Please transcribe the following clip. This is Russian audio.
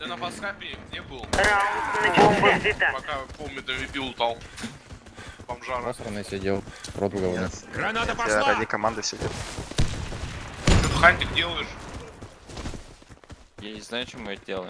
Ты на фаскапе где был? Раунд начался. Пока помидоры бил там. Бомжара. Просранный сидел. Рот в говне. Граната Я пошла! ради команды сидел. Что ты хантик делаешь? Я не знаю, что мы это делаем.